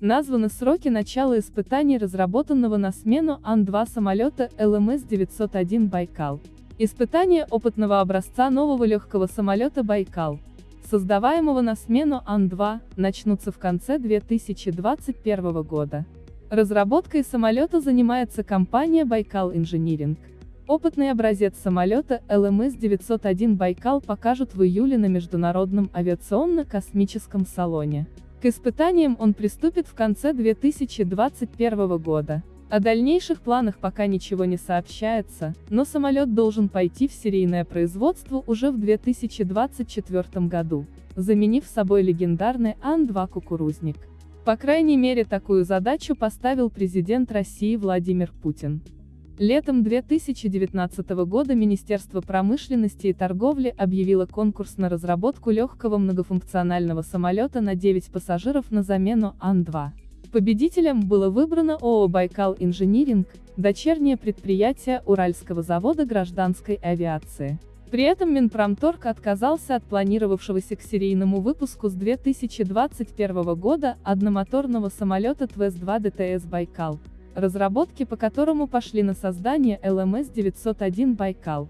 Названы сроки начала испытаний разработанного на смену Ан-2 самолета ЛМС-901 «Байкал». Испытания опытного образца нового легкого самолета «Байкал», создаваемого на смену Ан-2, начнутся в конце 2021 года. Разработкой самолета занимается компания Байкал Инжиниринг. Опытный образец самолета ЛМС-901 «Байкал» покажут в июле на Международном авиационно-космическом салоне. К испытаниям он приступит в конце 2021 года. О дальнейших планах пока ничего не сообщается, но самолет должен пойти в серийное производство уже в 2024 году, заменив собой легендарный Ан-2 «Кукурузник». По крайней мере такую задачу поставил президент России Владимир Путин. Летом 2019 года Министерство промышленности и торговли объявило конкурс на разработку легкого многофункционального самолета на 9 пассажиров на замену Ан-2. Победителем было выбрано ООО «Байкал Инжиниринг», дочернее предприятие Уральского завода гражданской авиации. При этом Минпромторг отказался от планировавшегося к серийному выпуску с 2021 года одномоторного самолета ТВС-2 ДТС «Байкал», разработки по которому пошли на создание ЛМС-901 «Байкал».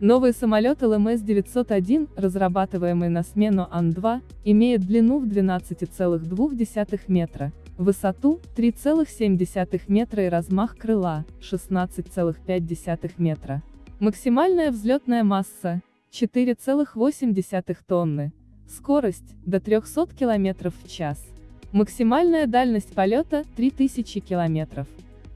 Новый самолет ЛМС-901, разрабатываемый на смену Ан-2, имеет длину в 12,2 метра, высоту 3,7 метра и размах крыла 16,5 метра. Максимальная взлетная масса 4,8 тонны, скорость до 300 км в час. Максимальная дальность полета – 3000 километров.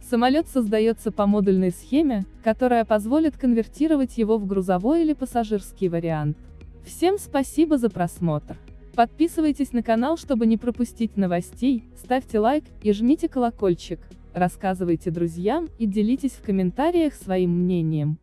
Самолет создается по модульной схеме, которая позволит конвертировать его в грузовой или пассажирский вариант. Всем спасибо за просмотр. Подписывайтесь на канал, чтобы не пропустить новостей, ставьте лайк и жмите колокольчик, рассказывайте друзьям и делитесь в комментариях своим мнением.